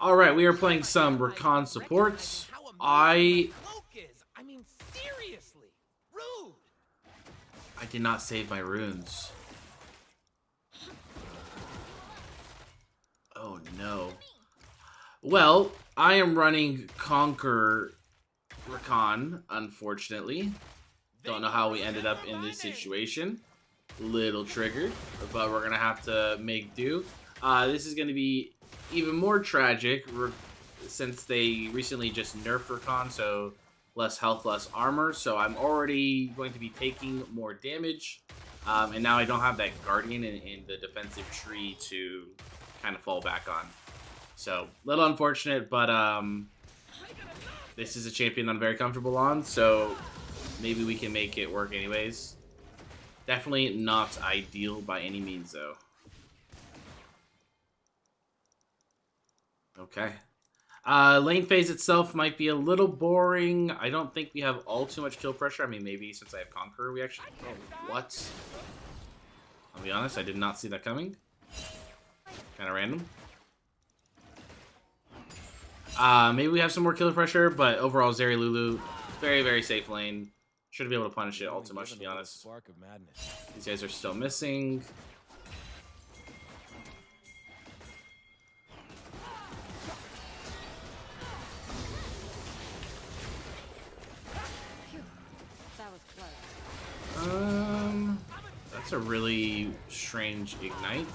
Alright, we are playing some Rakan supports. I... I mean, seriously. I did not save my runes. Oh no. Well, I am running Conquer Rakan, unfortunately. Don't know how we ended up in this situation. Little triggered, but we're gonna have to make do. Uh, this is gonna be even more tragic since they recently just nerfed Rakan, so less health, less armor. So I'm already going to be taking more damage. Um, and now I don't have that Guardian in, the defensive tree to kind of fall back on. So, little unfortunate, but um, this is a champion I'm very comfortable on, so maybe we can make it work anyways. Definitely not ideal by any means, though. Okay. Uh, lane phase itself might be a little boring. I don't think we have all too much kill pressure. I mean, maybe since I have Conqueror, we actually... Oh, what? I'll be honest, I did not see that coming. Kind of random. Uh, maybe we have some more kill pressure, but overall, Zeri Lulu, very, very safe lane. Shouldn't be able to punish it all too much, to be honest. These guys are still missing. That's a really strange ignite.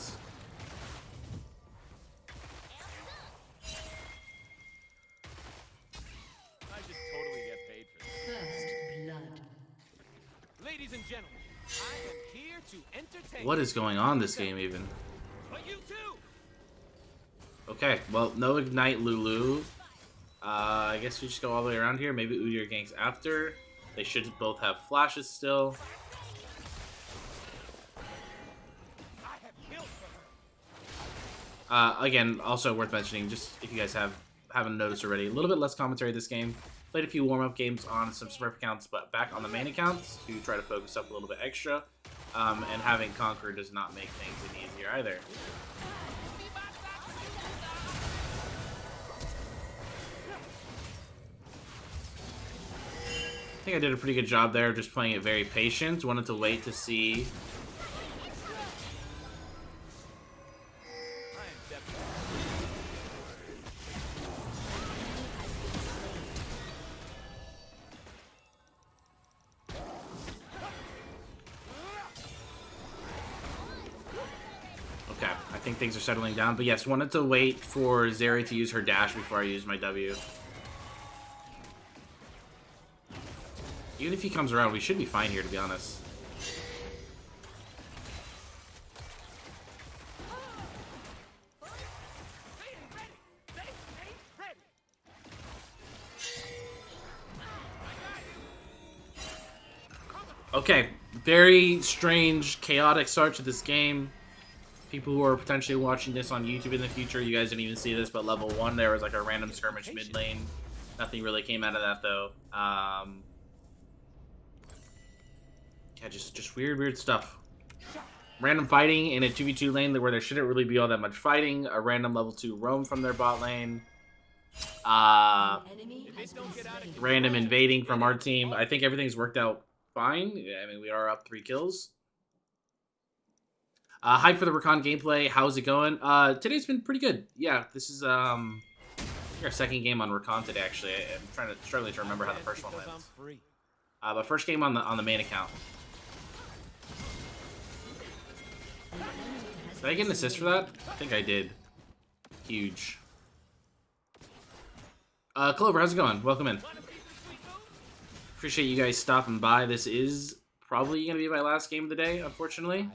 What is going on this game even? Okay, well, no Ignite Lulu. Uh, I guess we just go all the way around here. Maybe Udyr ganks after. They should both have flashes still. Uh, again, also worth mentioning, just if you guys have haven't noticed already, a little bit less commentary this game. Played a few warm-up games on some Smurf accounts, but back on the main accounts to try to focus up a little bit extra. Um, and having Conquer does not make things any easier either. I think I did a pretty good job there, just playing it very patient. Wanted to wait to see things are settling down. But yes, wanted to wait for Zeri to use her dash before I use my W. Even if he comes around, we should be fine here, to be honest. Okay, very strange, chaotic start to this game. People who are potentially watching this on YouTube in the future, you guys didn't even see this, but level 1 there was like a random skirmish mid lane. Nothing really came out of that, though. Um, yeah, just, just weird, weird stuff. Random fighting in a 2v2 lane where there shouldn't really be all that much fighting. A random level 2 roam from their bot lane. Uh, random invading from our team. I think everything's worked out fine. I mean, we are up three kills. Uh, hype for the Rakan gameplay. How's it going? Uh, today's been pretty good. Yeah, this is um our second game on Rakan today. Actually, I'm trying to struggling to remember how the first one went. Uh, but first game on the on the main account. Did I get an assist for that? I think I did. Huge. Uh, Clover, how's it going? Welcome in. Appreciate you guys stopping by. This is probably going to be my last game of the day, unfortunately.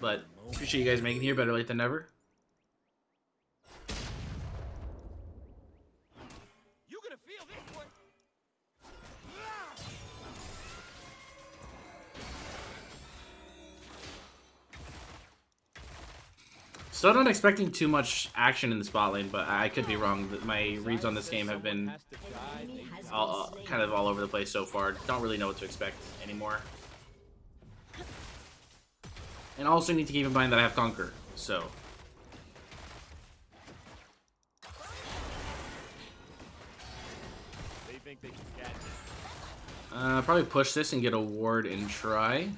But appreciate you guys making here. Better late than never. Still not expecting too much action in the spot lane, but I could be wrong. My reads on this game have been all, uh, kind of all over the place so far. Don't really know what to expect anymore. And also need to keep in mind that I have Conquer, so... Uh, probably push this and get a ward and try.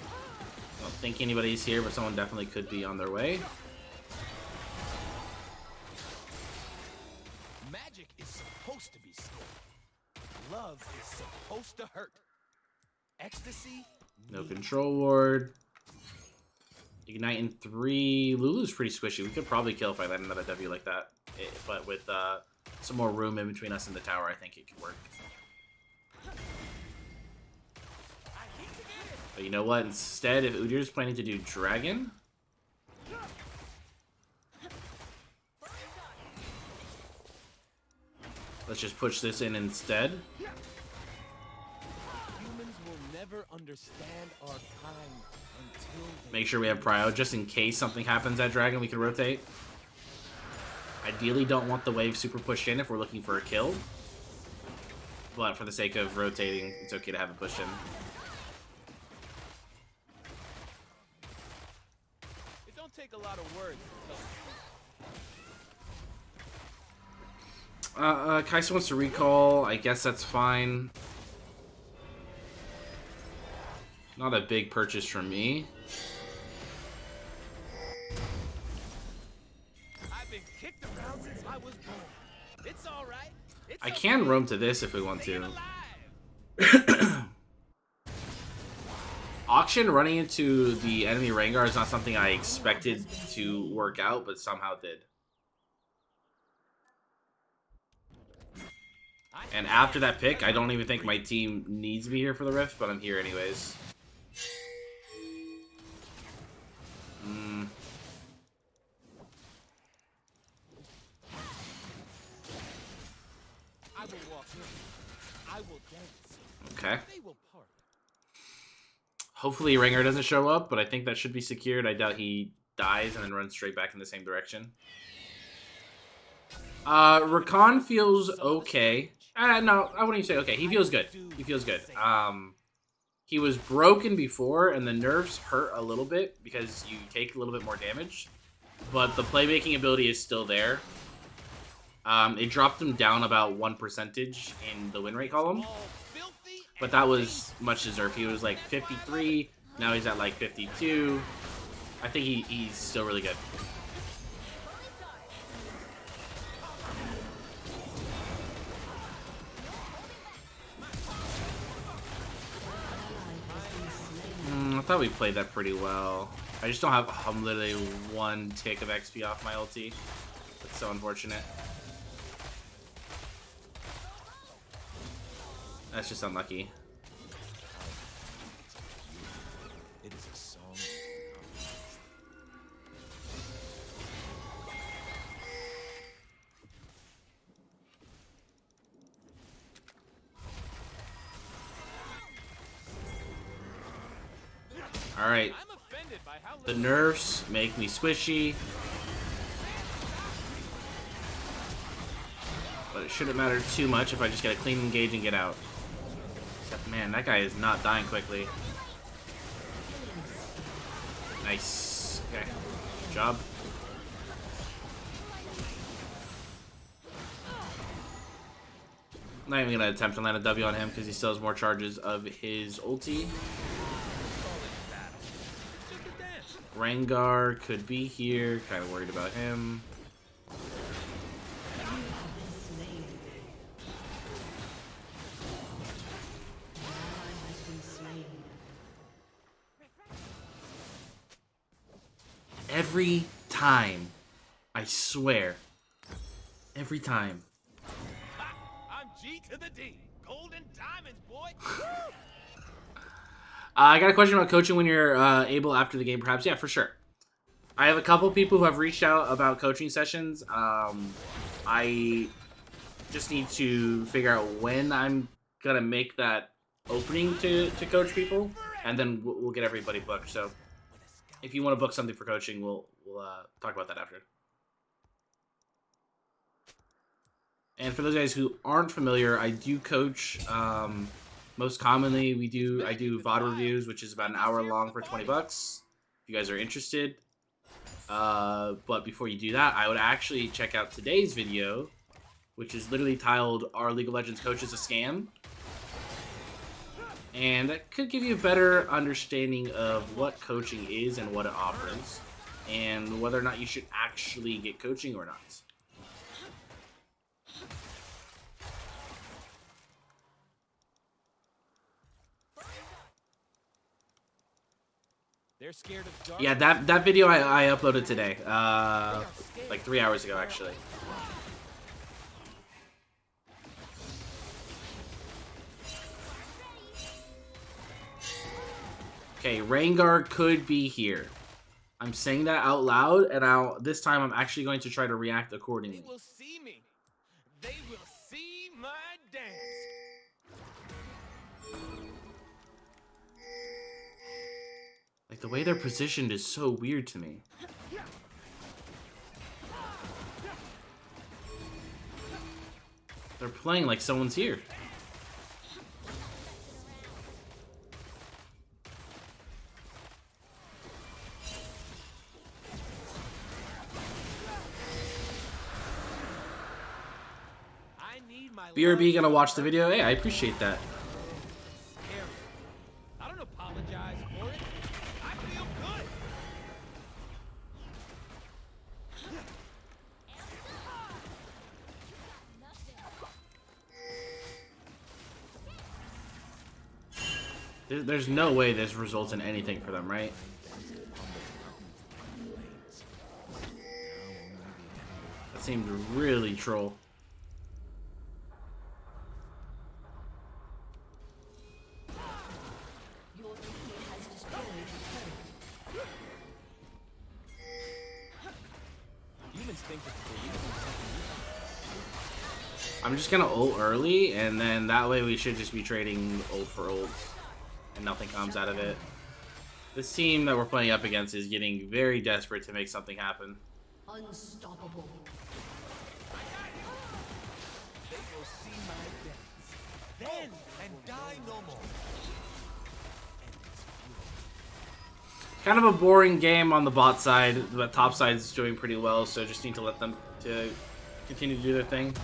I don't think anybody's here, but someone definitely could be on their way. Magic is supposed to be scored. Love is supposed to hurt. Ecstasy no control ward. Ignite in three. Lulu's pretty squishy. We could probably kill if I land another W like that. Eh, But with uh, some more room in between us and the tower, I think it could work. But you know what? Instead, if Udyr's planning to do Dragon... Let's just push this in instead. Humans will never understand our kind until they Make sure we have Prio, just in case something happens at Dragon, we can rotate. Ideally don't want the wave super pushed in if we're looking for a kill. But for the sake of rotating, it's okay to have it pushed in. It don't take a lot of words. to Uh, uh, Kai'Sa wants to recall. I guess that's fine. Not a big purchase from me. I've been kicked around since I was born. It's all right. It's I okay. can roam to this if we want to. Akshan running into the enemy Rengar is not something I expected to work out, but somehow did. And after that pick, I don't even think my team needs me here for the Rift, but I'm here anyways. Hopefully Rengar doesn't show up, but I think that should be secured. I doubt he dies and then runs straight back in the same direction. Uh, Rakan feels okay. Uh, no, I wouldn't even say okay. He feels good. He feels good. Um, he was broken before, and the nerfs hurt a little bit because you take a little bit more damage. But the playmaking ability is still there. Um, it dropped him down about one percentage in the win rate column. But that was much deserved. He was like 53. Now he's at like 52. I think he, he's still really good. Mm, I thought we played that pretty well. I just don't have I'm literally one tick of XP off my ulti. That's so unfortunate. That's just unlucky. It is a song. Alright, I'm offended by how The nerfs make me squishy. But it shouldn't matter too much if I just get a clean engage and get out. Man, that guy is not dying quickly. Nice. Okay. Good job. Not even gonna attempt to land a W on him because he still has more charges of his ulti. Rengar could be here. Kind of worried about him. Every time. I swear. Every time. Ha! I'm G to the D. Golden diamonds, boy. Uh, I got a question about coaching when you're uh, able after the game, perhaps. Yeah, for sure. I have a couple people who have reached out about coaching sessions. Um, I just need to figure out when I'm gonna make that opening to, to coach people, and then we'll, we'll get everybody booked. So, if you want to book something for coaching, we'll we'll uh, talk about that after. And for those guys who aren't familiar, I do coach. Um, most commonly, we do I do VOD reviews, which is about an hour long for twenty bucks. If you guys are interested. Uh, but before you do that, I would actually check out today's video which is literally titled "Are League of Legends Coaches a Scam?" And that could give you a better understanding of what coaching is and what it offers, and whether or not you should actually get coaching or not. They're scared of dark. Yeah, that that video I, I uploaded today, uh, like three hours ago actually. Okay, Rengar could be here. I'm saying that out loud, and I'll this time I'm actually going to try to react They accordingly. will see me. They will see my dance. Like the way they're positioned is so weird to me. They're playing like someone's here. BRB gonna watch the video? Hey, I appreciate that. I don't apologize for it. I feel good. There's no way this results in anything for them, right? That seemed really troll. Gonna ult early, and then that way we should just be trading ult for ult, and nothing comes out of it. This team that we're playing up against is getting very desperate to make something happen. Unstoppable. They will see my dance. Then and die no more. And it's beautiful. Kind of a boring game on the bot side, but top side is doing pretty well, so just need to let them to continue to do their thing.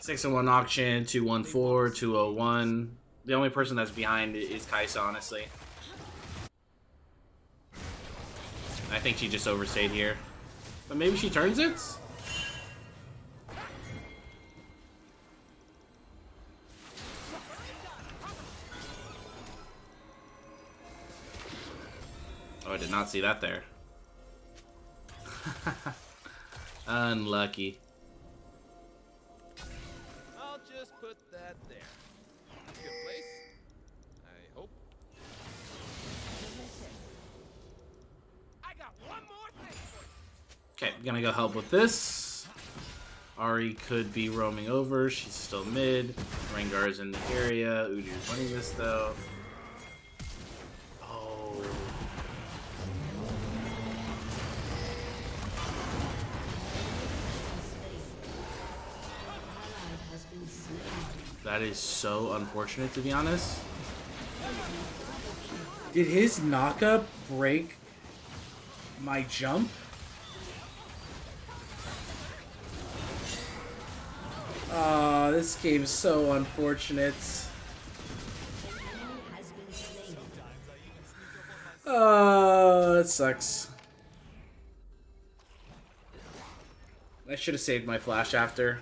Six and one Akshan, two one four, two oh one. The only person that's behind is Kai'Sa, honestly. I think she just overstayed here. But maybe she turns it? Oh, I did not see that there. Unlucky. Gonna go help with this. Ahri could be roaming over. She's still mid. Rengar's in the area. Udyr's winning this though. Oh. That is so unfortunate to be honest. Did his knockup break my jump? Oh, this game's so unfortunate. Oh, that sucks. I should have saved my flash after.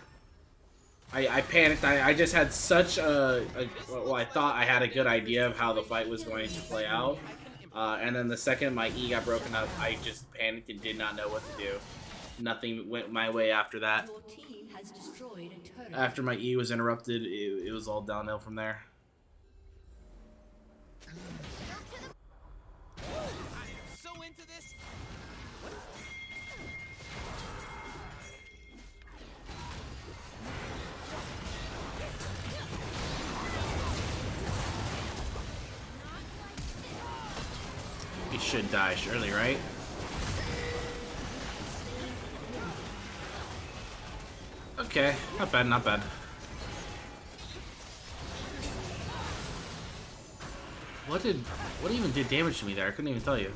I, I panicked. I, I just had such a, a well, I thought I had a good idea of how the fight was going to play out, uh, and then the second my E got broken up, I just panicked and did not know what to do. Nothing went my way after that. After my E was interrupted, it, it was all downhill from there. Should die surely, right? Okay, not bad, not bad. What did, what even did damage to me there? I couldn't even tell you.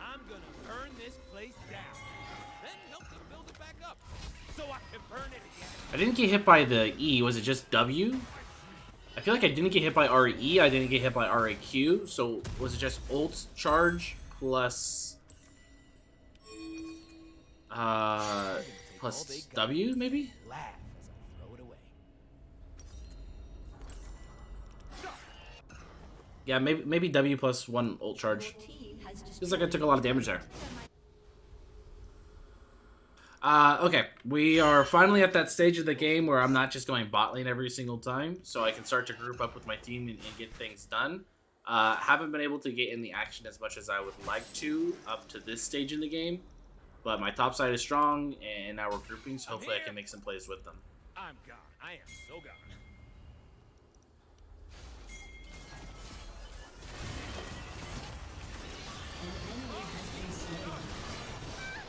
I'm gonna burn this place down. back up so I can burn it again. I didn't get hit by the E. Was it just W? I feel like I didn't get hit by RE. I didn't get hit by RAQ. So was it just ult charge plus uh plus W maybe? Laugh as I throw it away. Yeah, maybe maybe W plus one ult charge. team Feels like I took a lot of damage there. Uh, okay, we are finally at that stage of the game where I'm not just going bot lane every single time, so I can start to group up with my team and, and get things done. Uh, haven't been able to get in the action as much as I would like to up to this stage in the game, but my top side is strong, and now we're grouping, so hopefully I can make some plays with them. I'm gone. I am so gone. An enemy has been slain.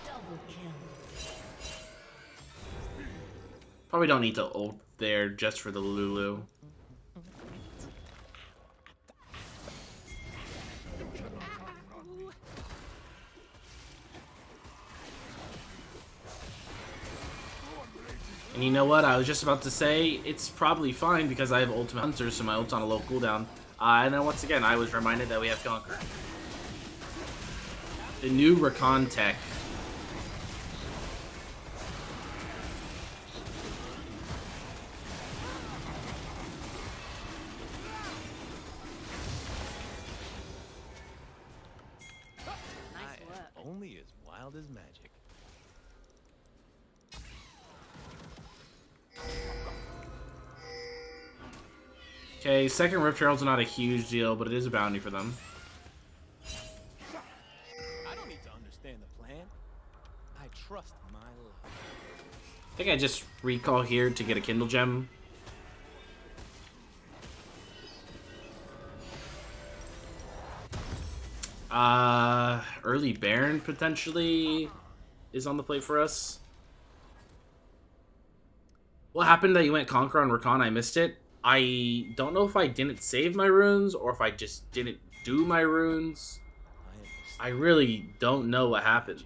Double kill. Probably don't need to ult there just for the Lulu. And you know what? I was just about to say it's probably fine because I have Ultimate Hunter, so my ult's on a low cooldown. Uh, and then once again, I was reminded that we have Conquer. The new Rakan tech. Second Rift Herald's not a huge deal, but it is a bounty for them. I don't need to understand the plan. I trust my luck. I think I just recall here to get a Kindlegem. Uh, early Baron potentially is on the plate for us. What happened that you went Conquer on Rakan? I missed it. I don't know if I didn't save my runes or if I just didn't do my runes. I really don't know what happened.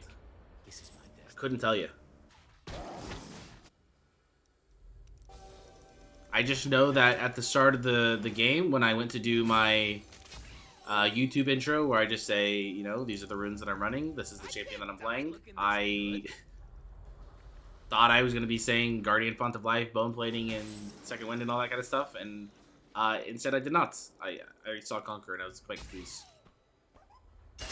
Destiny. Couldn't tell you. I just know that at the start of the, the game, when I went to do my uh, YouTube intro, where I just say, you know, these are the runes that I'm running, this is the champion that I'm playing, I thought I was going to be saying Guardian Font of Life, Bone Plating, and Second Wind, and all that kind of stuff, and uh, instead I did not. I, I saw Conquer, and I was quite confused. I'm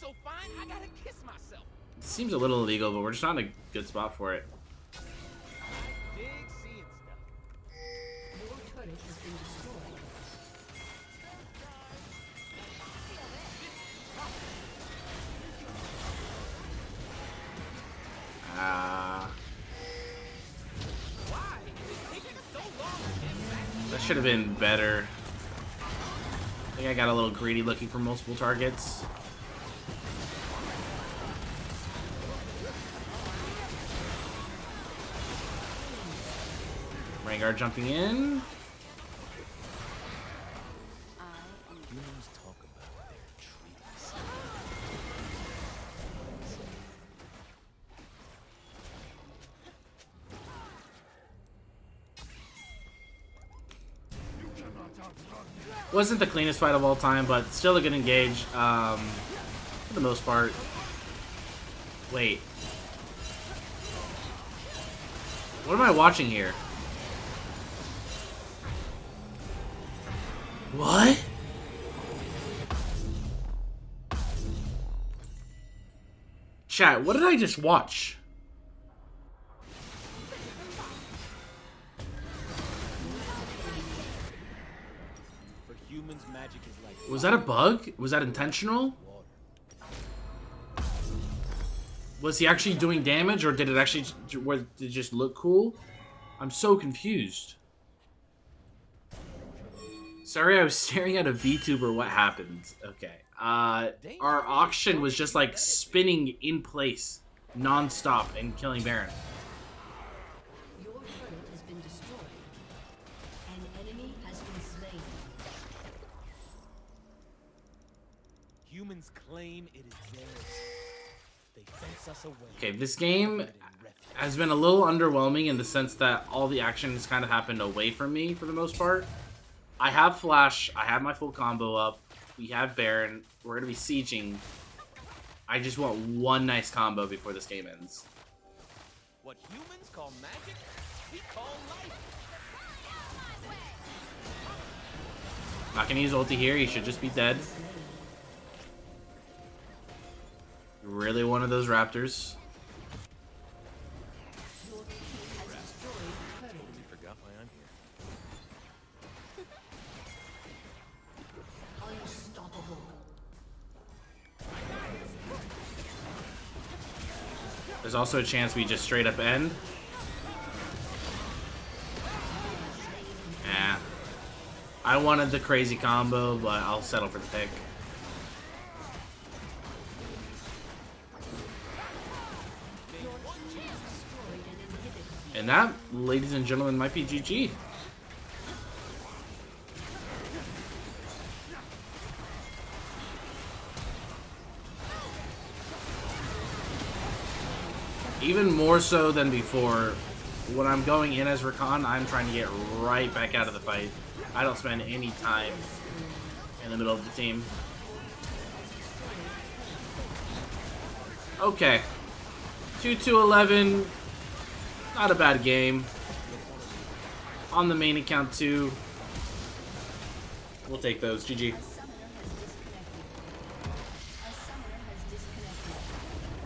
so fine, I gotta kiss myself. It seems a little illegal, but we're just not in a good spot for it. Back? That should have been better. I think I got a little greedy looking for multiple targets. Rengar jumping in. Wasn't the cleanest fight of all time, but still a good engage. Um, for the most part. Wait. What am I watching here? What? Chat, what did I just watch? Was that a bug? Was that intentional? Was he actually doing damage, or did it actually did it just look cool? I'm so confused. Sorry, I was staring at a VTuber. What happened? Okay. Uh, our Akshan was just like spinning in place, non-stop, and killing Baron. Humans claim it is theirs. They fence us away. Okay, this game has been a little underwhelming in the sense that all the action has kind of happened away from me for the most part. I have Flash, I have my full combo up, we have Baron, we're going to be sieging. I just want one nice combo before this game ends. What humans call magic, we call life. Not going to use ulti here, he should just be dead. Really one of those raptors. There's also a chance we just straight up end. Yeah. I wanted the crazy combo, but I'll settle for the pick. And that, ladies and gentlemen, might be GG. Even more so than before, when I'm going in as Rakan, I'm trying to get right back out of the fight. I don't spend any time in the middle of the team. Okay. 2 to 11. Not a bad game. On the main account too. We'll take those. GG.